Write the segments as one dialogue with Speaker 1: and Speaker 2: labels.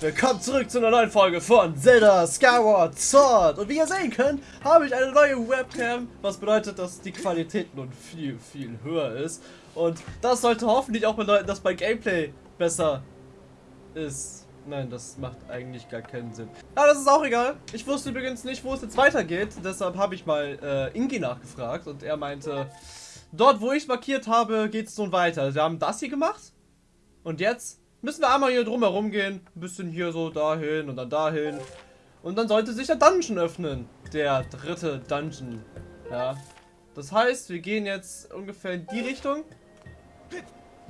Speaker 1: Willkommen zurück zu einer neuen Folge von Zelda Skyward Sword. Und wie ihr sehen könnt, habe ich eine neue Webcam, was bedeutet, dass die Qualität nun viel, viel höher ist. Und das sollte hoffentlich auch bedeuten, dass mein Gameplay besser ist. Nein, das macht eigentlich gar keinen Sinn. Aber das ist auch egal. Ich wusste übrigens nicht, wo es jetzt weitergeht. Deshalb habe ich mal äh, Ingi nachgefragt und er meinte, dort wo ich markiert habe, geht es nun weiter. Wir haben das hier gemacht. Und jetzt müssen wir einmal hier drumherum gehen. Ein bisschen hier so dahin und dann dahin. Und dann sollte sich der Dungeon öffnen. Der dritte Dungeon. Ja. Das heißt, wir gehen jetzt ungefähr in die Richtung.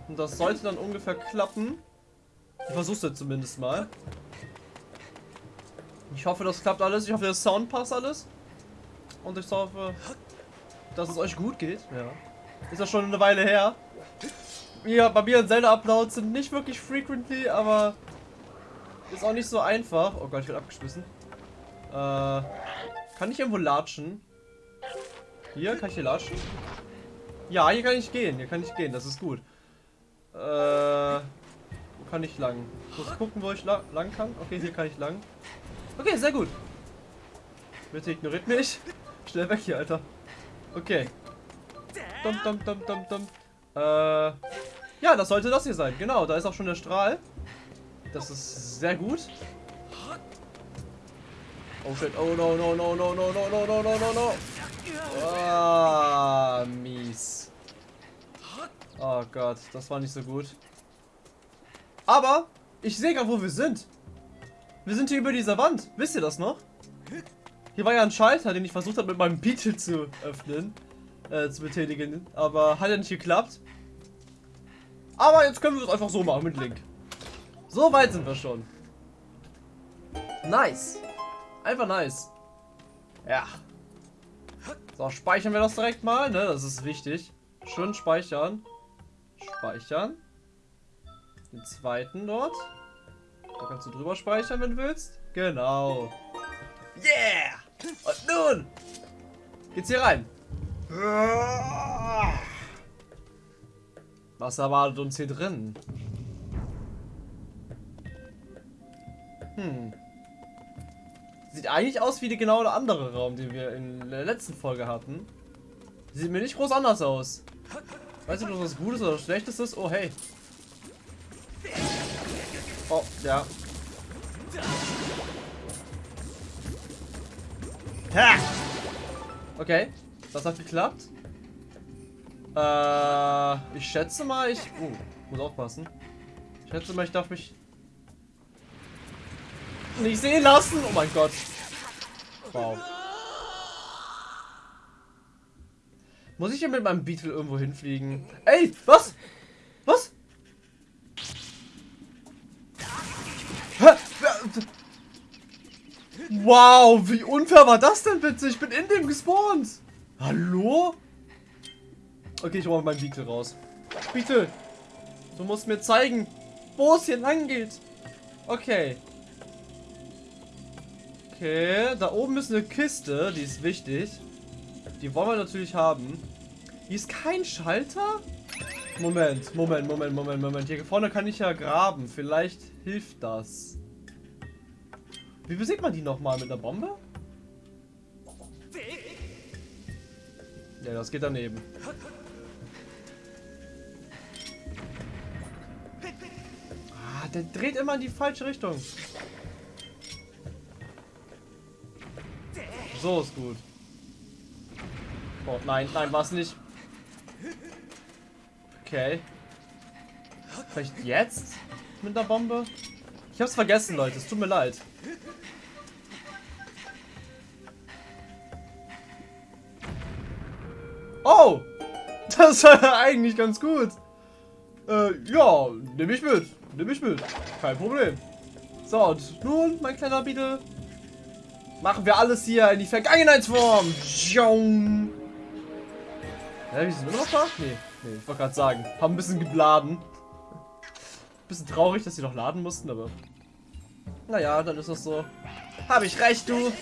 Speaker 1: Und das sollte dann ungefähr klappen. Ich versuch's jetzt zumindest mal. Ich hoffe, das klappt alles. Ich hoffe, der Sound passt alles. Und ich hoffe, dass es euch gut geht. Ja. Ist ja schon eine Weile her ja, bei mir Zelda-Uploads sind nicht wirklich frequently, aber ist auch nicht so einfach. Oh Gott, ich werde abgeschmissen. Äh, kann ich irgendwo latschen? Hier, kann ich hier latschen? Ja, hier kann ich gehen, hier kann ich gehen, das ist gut. Äh, wo kann ich lang? Ich muss gucken, wo ich la lang kann. Okay, hier kann ich lang. Okay, sehr gut. Bitte ignoriert mich. Schnell weg hier, Alter. Okay. Dum, dum, dum, dum, dum. Äh, ja, das sollte das hier sein. Genau, da ist auch schon der Strahl. Das ist sehr gut. Oh shit. Oh no, no, no, no, no, no, no, no, no, no, no. Ah, mies. Oh Gott, das war nicht so gut. Aber, ich sehe gerade, wo wir sind. Wir sind hier über dieser Wand. Wisst ihr das noch? Hier war ja ein Schalter, den ich versucht habe mit meinem Beetle zu öffnen. Äh, zu betätigen. Aber hat ja nicht geklappt. Aber jetzt können wir es einfach so machen mit Link. So weit sind wir schon. Nice. Einfach nice. Ja. So, speichern wir das direkt mal, ne? Das ist wichtig. Schön speichern. Speichern. Den zweiten dort. Da kannst du drüber speichern, wenn du willst. Genau. Yeah! Und nun geht's hier rein. Was erwartet uns hier drin? Hm. Sieht eigentlich aus wie die genau der andere Raum, den wir in der letzten Folge hatten. Sieht mir nicht groß anders aus. Weiß nicht, ob das was Gutes oder Schlechtes ist. Oh, hey. Oh, ja. Ha! Okay, das hat geklappt. Äh, ich schätze mal, ich... Uh, muss aufpassen. Ich schätze mal, ich darf mich nicht sehen lassen. Oh mein Gott. Wow. Muss ich hier mit meinem Beetle irgendwo hinfliegen? Ey, was? Was? Wow, wie unfair war das denn bitte? Ich bin in dem gespawnt. Hallo? Okay, ich hole meinen Beetle raus. Beetle, du musst mir zeigen, wo es hier lang geht. Okay. Okay, da oben ist eine Kiste, die ist wichtig. Die wollen wir natürlich haben. Hier ist kein Schalter? Moment, Moment, Moment, Moment, Moment. Hier vorne kann ich ja graben. Vielleicht hilft das. Wie besiegt man die nochmal? Mit einer Bombe? Ja, das geht daneben. Der dreht immer in die falsche Richtung. So ist gut. Oh, nein, nein, war es nicht. Okay. Vielleicht jetzt? Mit der Bombe? Ich hab's vergessen, Leute. Es tut mir leid. Oh! Das war eigentlich ganz gut. Äh, ja, nehme ich mit. Nehme ich mit. Kein Problem. So, und nun, mein kleiner Beetle, machen wir alles hier in die Vergangenheitsform. Hä, wie sind wir noch da? Nee, nee, ich wollte gerade sagen. Haben ein bisschen geladen. Bisschen traurig, dass sie noch laden mussten, aber... Naja, dann ist das so. Habe ich recht, du.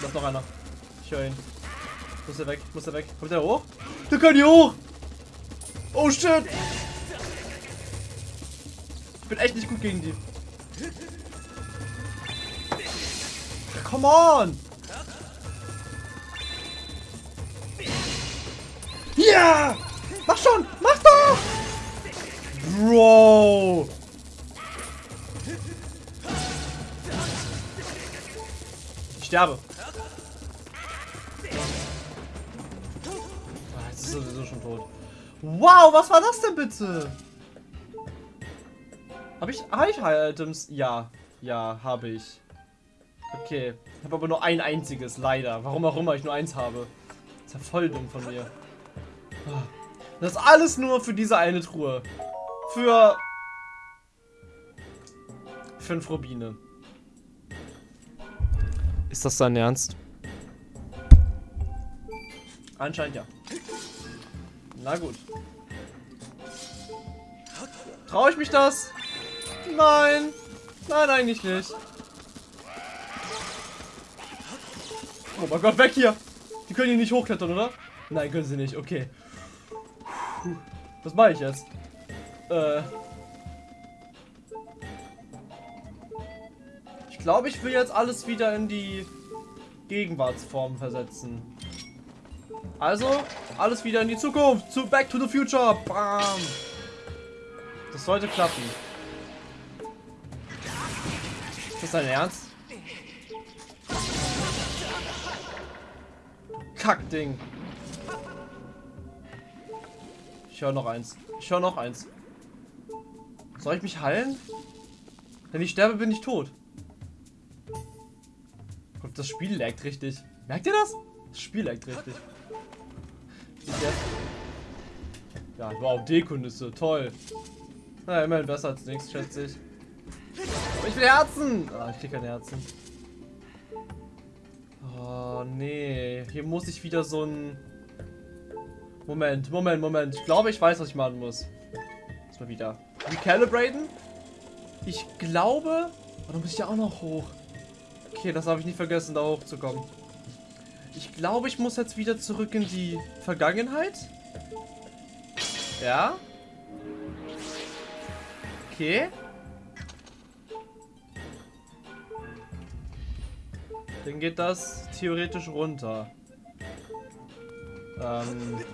Speaker 1: Da ist noch einer. Ich höre ihn. Muss er weg, muss er weg. Kommt er hoch? Der kann hier hoch! Oh shit! Ich bin echt nicht gut gegen die. Come on! Ja! Mach schon! Mach doch! Bro! Ich sterbe. Ah, jetzt ist sowieso schon tot. Wow, was war das denn bitte? Habe ich, hab ich High Items? Ja, ja, habe ich. Okay, ich habe aber nur ein einziges, leider. Warum auch immer ich nur eins habe. Ist ja voll dumm von mir. Das ist alles nur für diese eine Truhe. Für fünf Rubine. Ist das dein Ernst? Anscheinend ja. Na gut. Traue ich mich das? Nein. Nein, eigentlich nicht. Oh mein Gott, weg hier. Die können hier nicht hochklettern, oder? Nein, können sie nicht. Okay. Was mache ich jetzt? Äh. Ich glaube, ich will jetzt alles wieder in die Gegenwartsform versetzen. Also, alles wieder in die Zukunft. Zu Back to the Future. Bam. Das sollte klappen. Das dein Ernst? Kackding. Ich höre noch eins. Ich höre noch eins. Soll ich mich heilen? Wenn ich sterbe, bin ich tot. Das Spiel laggt richtig. Merkt ihr das? Das Spiel laggt richtig. Ja, wow, Dekunisse, toll. Na, immerhin besser als nichts, schätze ich. Ich will Herzen! Ah, ich krieg keine Herzen. Oh, nee. Hier muss ich wieder so ein... Moment, Moment, Moment. Ich glaube, ich weiß, was ich machen muss. Muss mal wieder. Recalibraten? Ich glaube... Oh, da muss ich ja auch noch hoch. Okay, das habe ich nicht vergessen, da hochzukommen. Ich glaube, ich muss jetzt wieder zurück in die Vergangenheit. Ja. Okay. Dann geht das theoretisch runter. Ähm.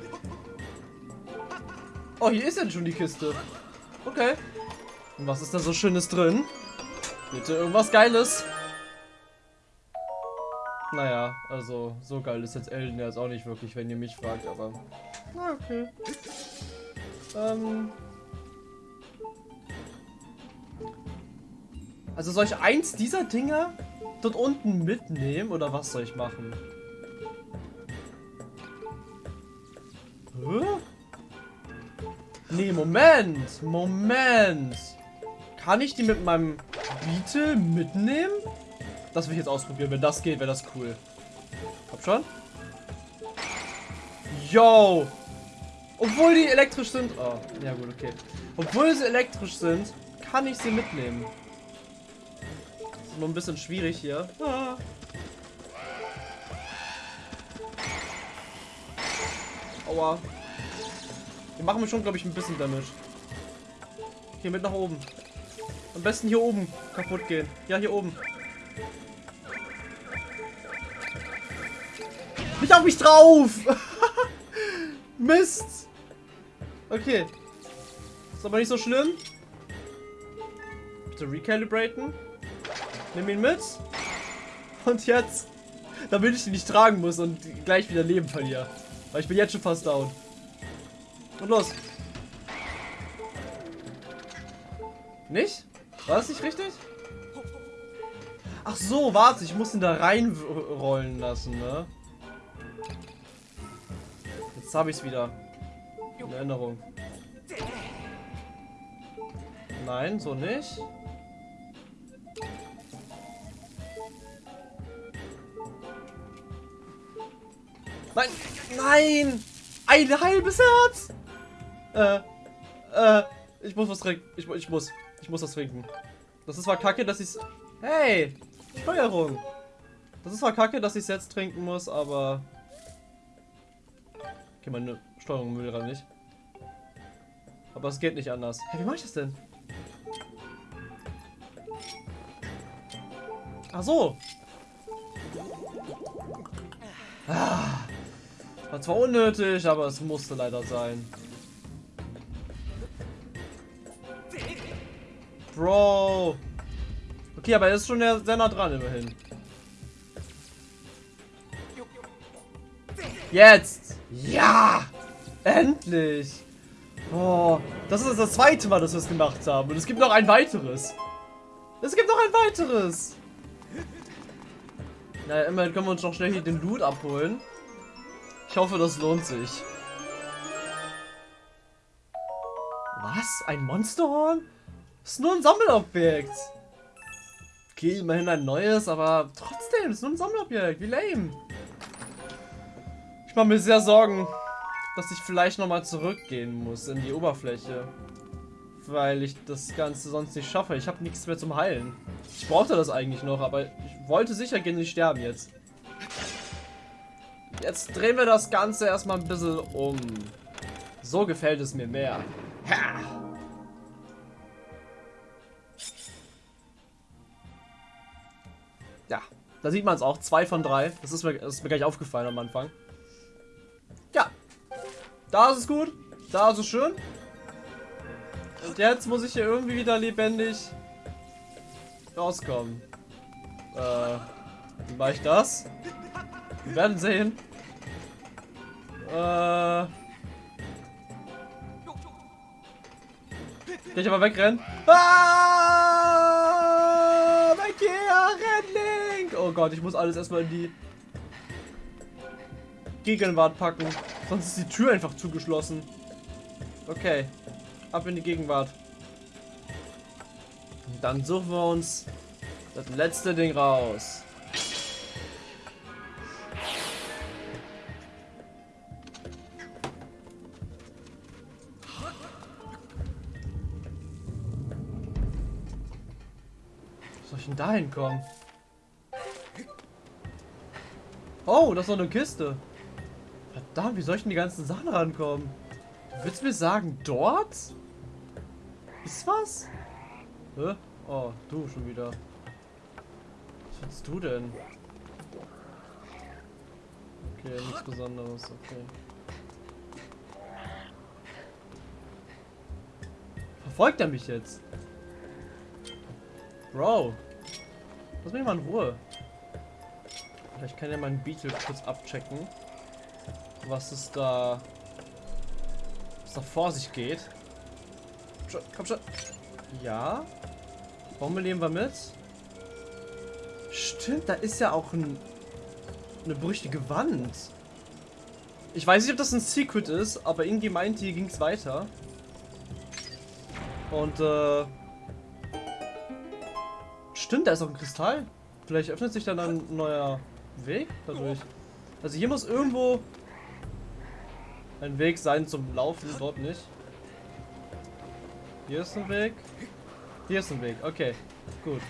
Speaker 1: Oh, hier ist ja schon die Kiste. Okay. Und was ist da so Schönes drin? Bitte irgendwas Geiles. Naja, also so geil ist jetzt Elden ja jetzt auch nicht wirklich, wenn ihr mich fragt, aber... Na, okay. Ähm... Also soll ich eins dieser Dinger dort unten mitnehmen oder was soll ich machen? Nee, Moment. Moment. Kann ich die mit meinem Beetle mitnehmen? Das will ich jetzt ausprobieren. Wenn das geht, wäre das cool. Hab schon. Yo! Obwohl die elektrisch sind. Oh, ja gut, okay. Obwohl sie elektrisch sind, kann ich sie mitnehmen. Ist nur ein bisschen schwierig hier. Ah. Aua. Die machen schon, glaube ich, ein bisschen Damage. Hier mit nach oben. Am besten hier oben kaputt gehen. Ja, hier oben. Nicht auf mich drauf! Mist! Okay. Ist aber nicht so schlimm. Bitte recalibraten. Nimm ihn mit. Und jetzt, damit ich ihn nicht tragen muss und gleich wieder Leben verliere. Weil ich bin jetzt schon fast down. Und los. Nicht? War das nicht richtig? Ach so, warte, ich muss ihn da reinrollen lassen, ne? Jetzt habe ich es wieder. In Erinnerung. Nein, so nicht. Nein, nein! Ein halbes Herz! Äh, äh, ich muss was trinken. Ich, ich muss, ich muss das trinken. Das ist zwar kacke, dass ich's... Hey, Steuerung! Das ist zwar kacke, dass ich's jetzt trinken muss, aber... Okay, meine Steuerung will gerade nicht. Aber es geht nicht anders. Hey, wie mach ich das denn? Ach so. Ah. War zwar unnötig, aber es musste leider sein. Bro. Okay, aber er ist schon sehr nah dran immerhin. Jetzt! Ja! Endlich! Oh, das ist das zweite Mal, dass wir es gemacht haben. Und es gibt noch ein weiteres. Es gibt noch ein weiteres. Naja, immerhin können wir uns noch schnell hier den Loot abholen. Ich hoffe, das lohnt sich. Was? Ein Monsterhorn? Ist nur ein Sammelobjekt. Okay, immerhin ein neues, aber trotzdem, ist nur ein Sammelobjekt. Wie lame. Ich mache mir sehr Sorgen, dass ich vielleicht nochmal zurückgehen muss in die Oberfläche. Weil ich das Ganze sonst nicht schaffe. Ich habe nichts mehr zum Heilen. Ich brauchte das eigentlich noch, aber ich wollte sicher gehen, nicht sterben jetzt. Jetzt drehen wir das Ganze erstmal ein bisschen um. So gefällt es mir mehr. Ha! Ja, da sieht man es auch. Zwei von drei. Das ist, mir, das ist mir gleich aufgefallen am Anfang. Ja. Da ist es gut. Da ist es schön. Und jetzt muss ich hier irgendwie wieder lebendig rauskommen. Äh, wie mache ich das? Wir werden sehen. Äh. Kann ich aber wegrennen? Ah! Weg hier! Renn, Link! Oh Gott, ich muss alles erstmal in die Gegenwart packen. Sonst ist die Tür einfach zugeschlossen. Okay. Ab in die Gegenwart. Und dann suchen wir uns das letzte Ding raus. Ich denn da hinkommen? Oh, das ist noch eine Kiste. Verdammt, wie soll ich denn die ganzen Sachen rankommen? Du willst mir sagen, dort? Ist was? Hä? Oh, du schon wieder. Was willst du denn? Okay, nichts Besonderes, okay. Verfolgt er mich jetzt? Bro. Lass mich mal in Ruhe. Vielleicht kann ja mein Beetle kurz abchecken. Was es da... Was da vor sich geht. Komm schon. Ja. Bombe nehmen wir mit. Stimmt, da ist ja auch ein, eine brüchige Wand. Ich weiß nicht, ob das ein Secret ist, aber Ingi meinte, hier ging es weiter. Und, äh... Stimmt, da ist auch ein Kristall. Vielleicht öffnet sich dann ein neuer Weg dadurch. Also hier muss irgendwo ein Weg sein zum Laufen, dort nicht. Hier ist ein Weg. Hier ist ein Weg, okay. Gut.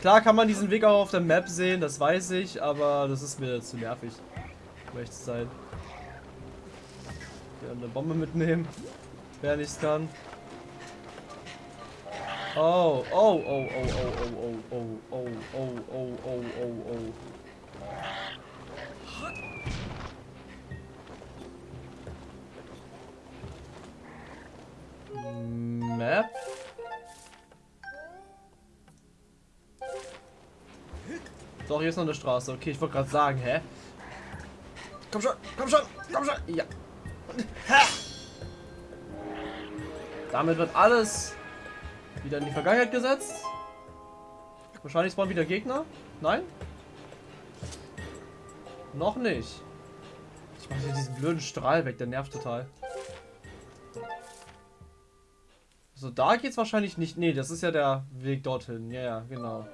Speaker 1: Klar kann man diesen Weg auch auf der Map sehen, das weiß ich, aber das ist mir zu nervig. Zu sein. Wir eine Bombe mitnehmen. Wer nichts kann. Oh, oh, oh, oh, oh, oh, oh, oh, oh, oh, oh, oh, oh, oh. Map. So, hier ist noch eine Straße. Okay, ich wollte gerade sagen, hä? Komm schon, komm schon, komm schon. Ja. Ha! Damit wird alles wieder in die Vergangenheit gesetzt. Wahrscheinlich spawnen wieder Gegner. Nein? Noch nicht. Ich mache hier diesen blöden Strahl weg, der nervt total. So, da geht's wahrscheinlich nicht. Nee, das ist ja der Weg dorthin. Ja, ja, genau.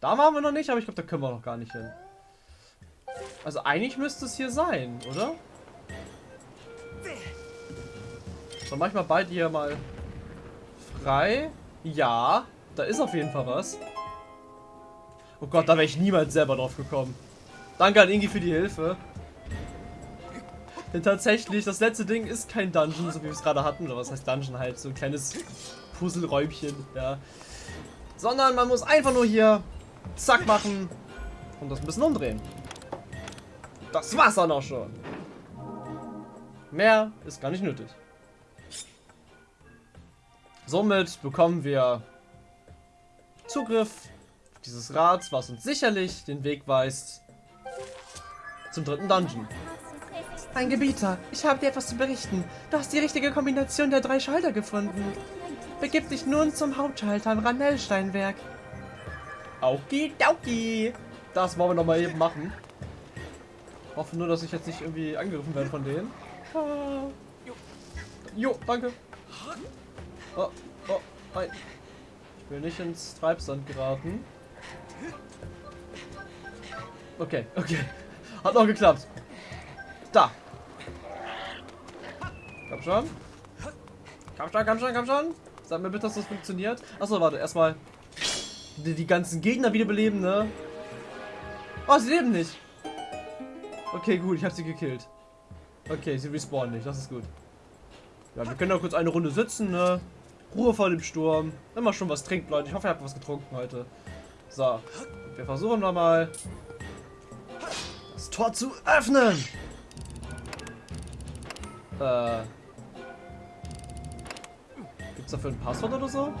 Speaker 1: Da waren wir noch nicht, aber ich glaube, da können wir noch gar nicht hin. Also eigentlich müsste es hier sein, oder? So, manchmal beide hier mal frei. Ja, da ist auf jeden Fall was. Oh Gott, da wäre ich niemals selber drauf gekommen. Danke an Ingi für die Hilfe. Denn tatsächlich, das letzte Ding ist kein Dungeon, so wie wir es gerade hatten. Oder was heißt Dungeon halt? So ein kleines Puzzleräumchen, ja. Sondern man muss einfach nur hier zack machen und das ein bisschen umdrehen. Das war's dann auch schon. Mehr ist gar nicht nötig. Somit bekommen wir Zugriff auf dieses Rad, was uns sicherlich den Weg weist zum dritten Dungeon.
Speaker 2: Ein Gebieter, ich habe dir etwas zu berichten. Du hast die richtige Kombination der drei Schalter gefunden. Begib dich nun zum Hauptschalter im Ranellsteinwerk.
Speaker 1: Okidoki. Das wollen wir nochmal eben machen. Hoffe nur, dass ich jetzt nicht irgendwie angegriffen werde von denen. Ah. Jo, danke. Oh, oh, nein. Ich will nicht ins Treibsand geraten. Okay, okay. Hat noch geklappt. Da. Komm schon. Komm schon, komm schon, komm schon. Sag mir bitte, dass das funktioniert. Achso, warte, erstmal die, die ganzen Gegner wiederbeleben, ne? Oh, sie leben nicht. Okay, gut, ich habe sie gekillt. Okay, sie respawnen nicht, das ist gut. Ja, wir können da kurz eine Runde sitzen, ne? Ruhe vor dem Sturm. Wenn man schon was trinkt, Leute. Ich hoffe, ihr habt was getrunken heute. So, wir versuchen nochmal das Tor zu öffnen. Äh. Gibt's dafür ein Passwort oder so?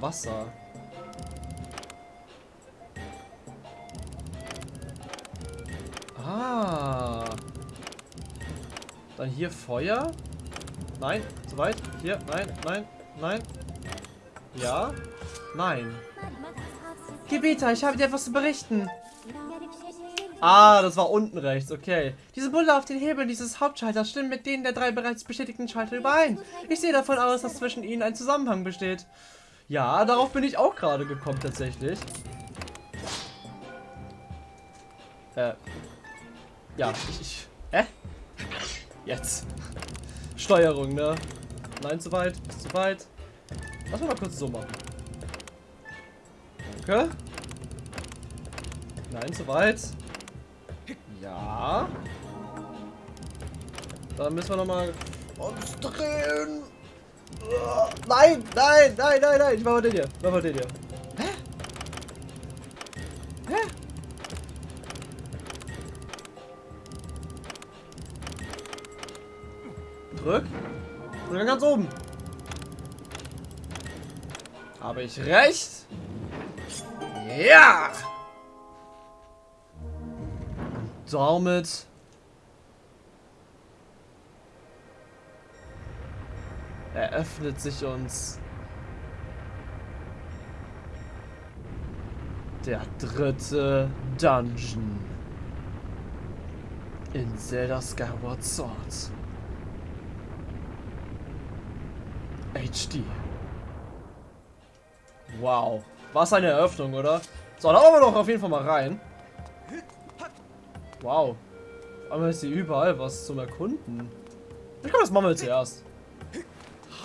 Speaker 1: Wasser. Ah. Dann hier Feuer. Nein, zu weit. Hier, nein, nein, nein. Ja, nein.
Speaker 2: Gebieter, ich habe dir etwas zu berichten.
Speaker 1: Ah, das war unten rechts, okay.
Speaker 2: Diese Bulle auf den Hebeln dieses Hauptschalters stimmen mit denen der drei bereits bestätigten Schalter überein. Ich sehe davon aus, dass zwischen ihnen ein Zusammenhang besteht.
Speaker 1: Ja, darauf bin ich auch gerade gekommen, tatsächlich. Äh. Ja, ich... ich hä? Jetzt. Steuerung, ne? Nein, zu weit. Ist zu weit. Lass mal kurz so machen. Okay. Nein, zu weit. Ja. Dann müssen wir nochmal uns drehen. Nein, nein, nein, nein, nein. Ich mach mal den hier. Mach mal den hier. Hä? Hä? Drück. Dann ganz oben. Habe ich recht? Ja! damit eröffnet sich uns der dritte Dungeon in Zelda Skyward Sword. HD. Wow. Was eine Eröffnung, oder? So, da wollen wir doch auf jeden Fall mal rein. Wow. Einmal ist hier überall was zum Erkunden. Ich glaube, das machen wir zuerst.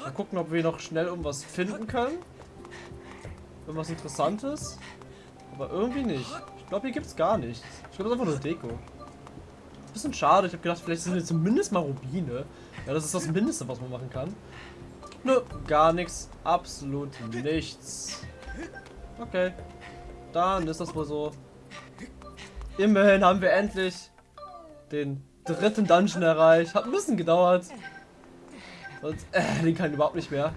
Speaker 1: Mal gucken, ob wir noch schnell irgendwas finden können. Irgendwas Interessantes. Aber irgendwie nicht. Ich glaube, hier gibt es gar nichts. Ich glaube, das ist einfach nur Deko. Bisschen schade. Ich habe gedacht, vielleicht sind hier zumindest mal Rubine. Ja, das ist das Mindeste, was man machen kann. Nö, gar nichts. Absolut nichts. Okay. Dann ist das wohl so. Immerhin haben wir endlich den dritten Dungeon erreicht. Hat ein bisschen gedauert. Sonst, äh, Link kann überhaupt nicht mehr.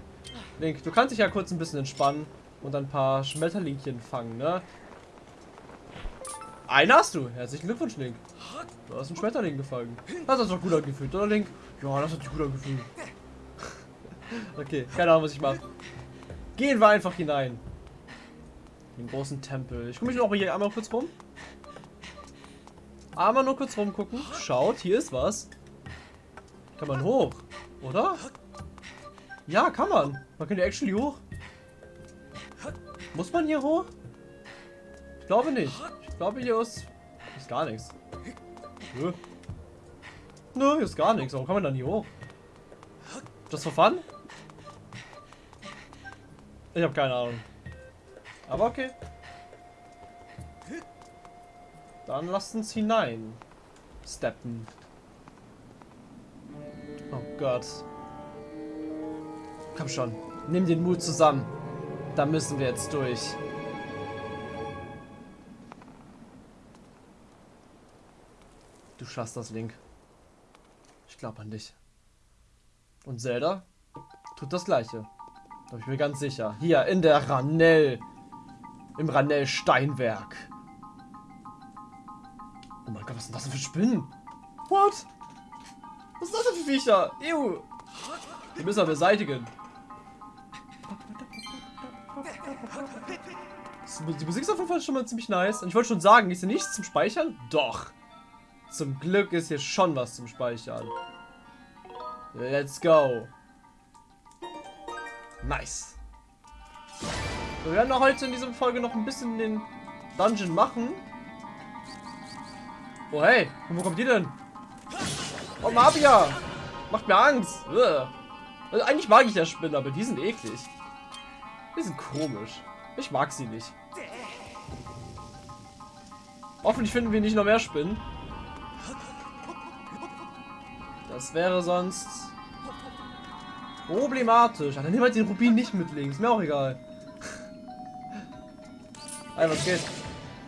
Speaker 1: Link, du kannst dich ja kurz ein bisschen entspannen und ein paar Schmetterlingchen fangen, ne? Einen hast du. Herzlichen Glückwunsch, Link. Du hast einen Schmetterling gefangen. Das hat sich doch gut angefühlt, oder Link? Ja, das hat sich gut angefühlt. Okay, keine Ahnung, was ich mache. Gehen wir einfach hinein. Den großen Tempel. Ich gucke mich noch hier einmal kurz rum. Einmal nur kurz rumgucken. Schaut, hier ist was. Kann man hoch, oder? Ja, kann man. Man kann ja actually hoch. Muss man hier hoch? Ich glaube nicht. Ich glaube, hier ist, ist gar nichts. Nö. Nö, hier ist gar nichts. Warum kann man dann hier hoch? Das for fun? Ich habe keine Ahnung. Aber okay. Dann lasst uns hinein. Steppen. Oh Gott. Komm schon. Nimm den Mut zusammen. Da müssen wir jetzt durch. Du schaffst das, Link. Ich glaube an dich. Und Zelda tut das gleiche. Da bin ich mir ganz sicher. Hier in der Ranell. Im Ranell Steinwerk. Oh mein Gott, was sind das denn für Spinnen? What? Was ist das denn für Viecher? Ew. Die müssen wir beseitigen. Die Musik ist auf jeden Fall schon mal ziemlich nice. Und ich wollte schon sagen, ist hier nichts zum Speichern? Doch. Zum Glück ist hier schon was zum Speichern. Let's go. Nice. Wir werden heute in dieser Folge noch ein bisschen den Dungeon machen. Oh hey, wo kommt die denn? Oh Mafia! Macht mir Angst! Also eigentlich mag ich ja Spinnen, aber die sind eklig. Die sind komisch. Ich mag sie nicht. Hoffentlich finden wir nicht noch mehr Spinnen. Das wäre sonst problematisch. Ach, dann nehmen wir den Rubin nicht mit links. Mir auch egal. Ey, was geht?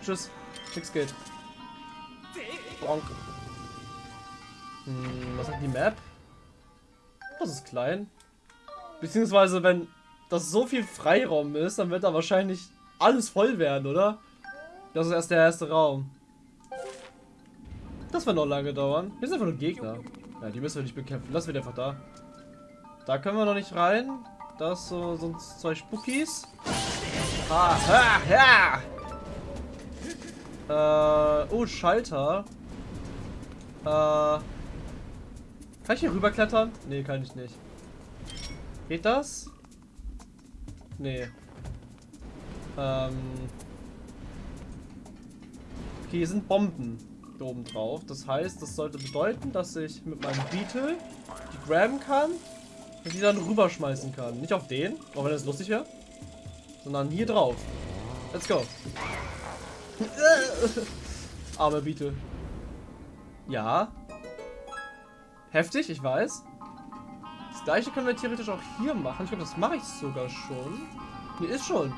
Speaker 1: Tschüss. Nix geht. Bonk. Hm, was sagt die Map? Das ist klein. Beziehungsweise, wenn das so viel Freiraum ist, dann wird da wahrscheinlich alles voll werden, oder? Das ist erst der erste Raum. Das wird noch lange dauern. Hier sind einfach nur Gegner. Ja, die müssen wir nicht bekämpfen. Lass wir einfach da. Da können wir noch nicht rein. Das so sonst zwei Spookies. Ah, ha, ha. Äh, oh, Schalter. Äh, kann ich hier rüberklettern? Nee, kann ich nicht. Geht das? Nee. Ähm. Okay, hier sind Bomben oben drauf. Das heißt, das sollte bedeuten, dass ich mit meinem Beetle die graben kann und die dann rüberschmeißen kann. Nicht auf den, auch wenn das lustig wäre, sondern hier drauf. Let's go. Arme Beetle. Ja. Heftig, ich weiß. Das gleiche können wir theoretisch auch hier machen. Ich glaube, das mache ich sogar schon. Nee, ist schon.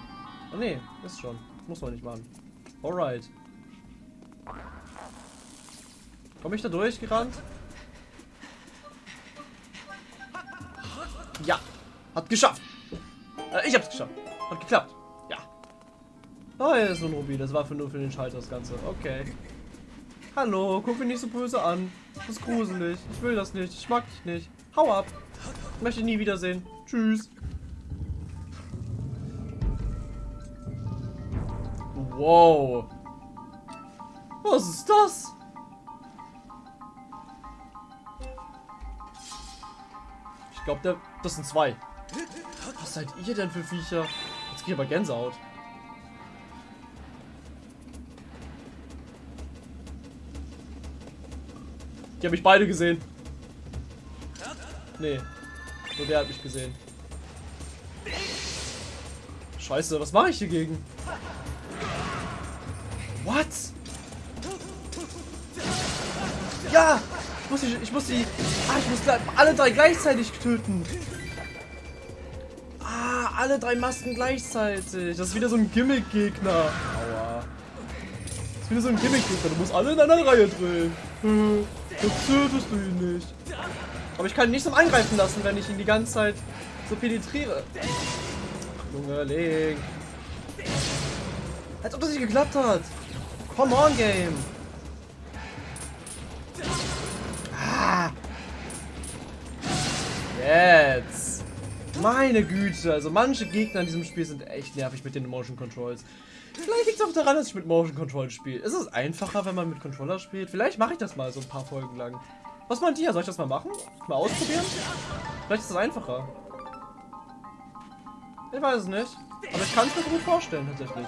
Speaker 1: Oh nee, ist schon. Muss man nicht machen. Alright. Komme ich da durchgerannt? Ja. Hat geschafft. Äh, ich hab's geschafft. Hat geklappt. Ja. Oh, hier ist so ein Ruby. Das war für nur für den Schalter das Ganze. Okay. Hallo, guck mich nicht so böse an. Das ist gruselig. Ich will das nicht. Ich mag dich nicht. Hau ab. Ich möchte nie wiedersehen. Tschüss. Wow. Was ist das? Ich glaube, das sind zwei. Was seid ihr denn für Viecher? Jetzt ich aber Gänsehaut. Die habe ich beide gesehen. Nee. Nur der hat mich gesehen. Scheiße, was mache ich hier gegen? What? Ja! Ich muss die, ich muss die, ah, ich muss alle drei gleichzeitig töten. Ah, alle drei Masken gleichzeitig. Das ist wieder so ein Gimmick-Gegner. Aua. Das ist wieder so ein Gimmick-Gegner. Du musst alle in einer Reihe drehen. Das tötest du ihn nicht. Aber ich kann ihn nicht zum Angreifen lassen, wenn ich ihn die ganze Zeit so penetriere. Junge, Link. Als ob das nicht geklappt hat. Come on, Game. Jetzt. Meine Güte, also manche Gegner in diesem Spiel sind echt nervig mit den Motion Controls. Vielleicht liegt es auch daran, dass ich mit Motion Control spiele. Ist es einfacher, wenn man mit Controller spielt? Vielleicht mache ich das mal so ein paar Folgen lang. Was meint ihr? Soll ich das mal machen? Mal ausprobieren? Vielleicht ist es einfacher. Ich weiß es nicht. Aber ich kann es mir gut vorstellen, tatsächlich.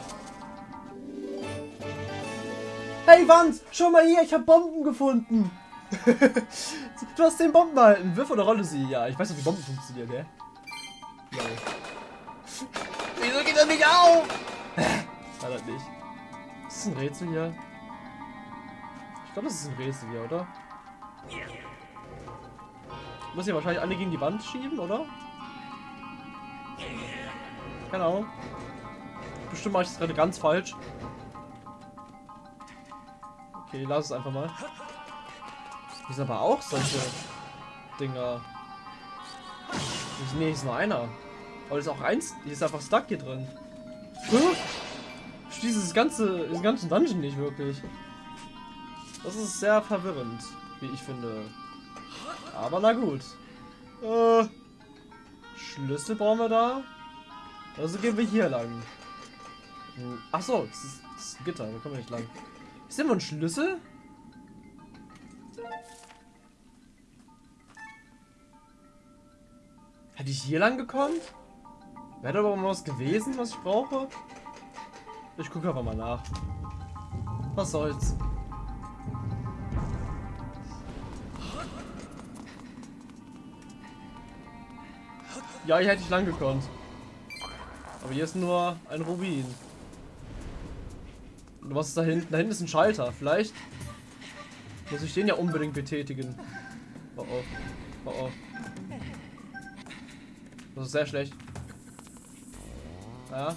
Speaker 1: Hey Wand, schau mal hier, ich habe Bomben gefunden. du hast den Bomben behalten. Wirf oder rolle sie? Ja, ich weiß doch, wie Bomben funktionieren, hä? Ja. Wieso geht er nicht auf? War das nicht. Ist das ein Rätsel hier? Ich glaube, das ist ein Rätsel hier, oder? Ich muss hier wahrscheinlich alle gegen die Wand schieben, oder? Keine Ahnung. Bestimmt mache ich das gerade ganz falsch. Okay, lass es einfach mal. Hier sind aber auch solche Dinger. Hier ist nur einer. Aber ist auch eins. Hier ist einfach stuck hier drin. Ich das ganze, den ganzen Dungeon nicht wirklich. Das ist sehr verwirrend, wie ich finde. Aber na gut. Äh, Schlüssel brauchen wir da. Also gehen wir hier lang. Hm, ach so, das ist, das ist ein Gitter, da kommen wir nicht lang. Ist immer ein Schlüssel? Hätte ich hier lang gekommen? Wäre da aber was gewesen, was ich brauche? Ich gucke aber mal nach. Was soll's. Ja, hier hätte ich lang gekonnt. Aber hier ist nur ein Rubin. Und was ist da hinten? Da hinten ist ein Schalter. Vielleicht muss ich den ja unbedingt betätigen. Oh oh. Oh oh. Das ist sehr schlecht. Ja.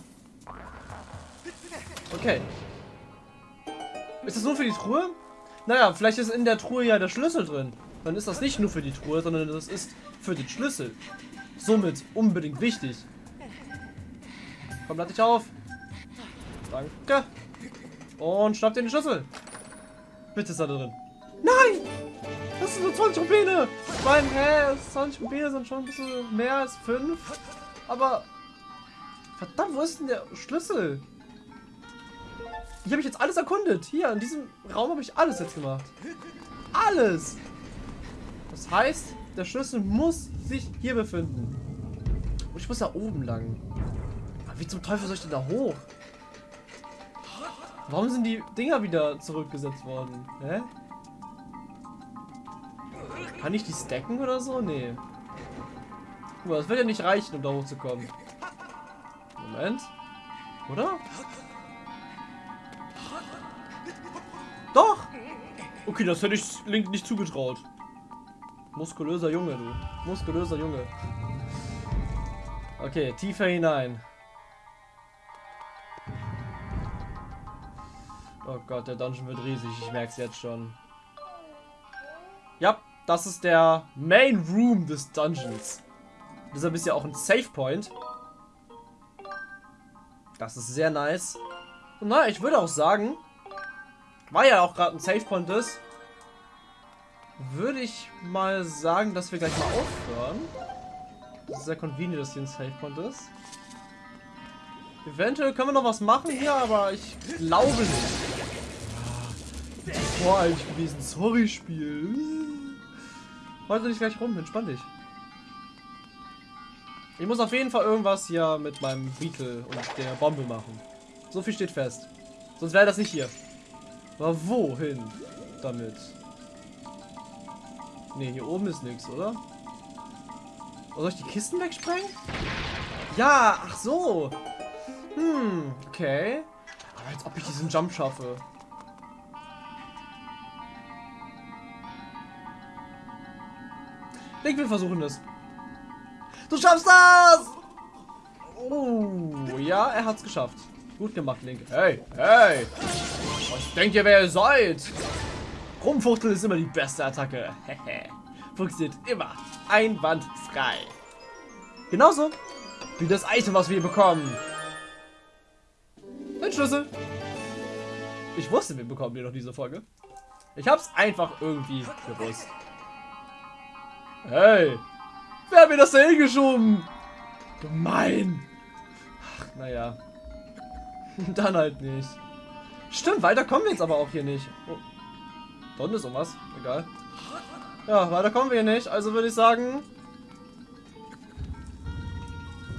Speaker 1: Okay. Ist das nur für die Truhe? Naja, vielleicht ist in der Truhe ja der Schlüssel drin. Dann ist das nicht nur für die Truhe, sondern das ist für den Schlüssel. Somit unbedingt wichtig. Komm, lad dich auf. Danke. Und schnapp dir den Schlüssel. Bitte ist er drin. Nein! Das sind nur 20 Rubine. Ich meine, hä, 20 Rubine sind schon ein bisschen mehr als 5. Aber... Verdammt, wo ist denn der Schlüssel? Hier habe ich jetzt alles erkundet. Hier, in diesem Raum habe ich alles jetzt gemacht. Alles! Das heißt, der Schlüssel muss sich hier befinden. Und ich muss da oben lang. Aber wie zum Teufel soll ich denn da hoch? Warum sind die Dinger wieder zurückgesetzt worden? Hä? Kann ich die stacken oder so? Nee. Guck mal, das wird ja nicht reichen, um da hochzukommen. Moment. Oder? Doch! Okay, das hätte ich Link nicht zugetraut. Muskulöser Junge, du. Muskulöser Junge. Okay, tiefer hinein. Oh Gott, der Dungeon wird riesig. Ich merke es jetzt schon. Ja, das ist der Main Room des Dungeons. Deshalb ist ja auch ein Save Point. Das ist sehr nice. Und na, ich würde auch sagen, war ja auch gerade ein Save Point ist, würde ich mal sagen, dass wir gleich mal aufhören. Das ist sehr convenient, dass hier ein Save Point ist. Eventuell können wir noch was machen hier, aber ich glaube nicht. Ah, Vor eigentlich gewesen. Sorry, Spiel. Heute nicht gleich rum, entspann dich. Ich muss auf jeden Fall irgendwas hier mit meinem Beetle und der Bombe machen. So viel steht fest. Sonst wäre das nicht hier. Aber wohin damit? Ne, hier oben ist nichts, oder? Oh, soll ich die Kisten wegsprengen? Ja, ach so. Hm, okay. Aber als ob ich diesen Jump schaffe. Ich wir versuchen das. Du schaffst das! Oh, ja, er hat's geschafft. Gut gemacht, Link. Hey, hey! Was denkt ihr, wer ihr seid? Rumfuchteln ist immer die beste Attacke. Funktioniert immer einwandfrei. Genauso wie das Item, was wir bekommen. Ein Schlüssel. Ich wusste, wir bekommen den noch diese Folge. Ich hab's einfach irgendwie gewusst. Hey, wer hat mir das da hingeschoben? Gemein. Ach, naja. Dann halt nicht. Stimmt, weiter kommen wir jetzt aber auch hier nicht. Oh. Da unten ist irgendwas. Egal. Ja, weiter kommen wir hier nicht. Also würde ich sagen...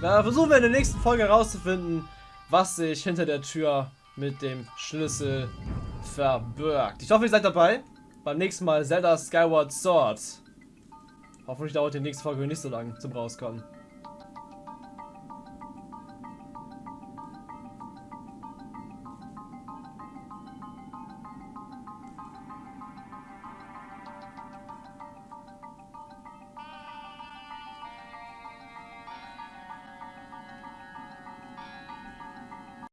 Speaker 1: Ja, versuchen wir in der nächsten Folge herauszufinden, was sich hinter der Tür mit dem Schlüssel verbirgt. Ich hoffe, ihr seid dabei. Beim nächsten Mal Zelda Skyward Sword. Hoffentlich dauert die nächste Folge nicht so lang zum Rauskommen.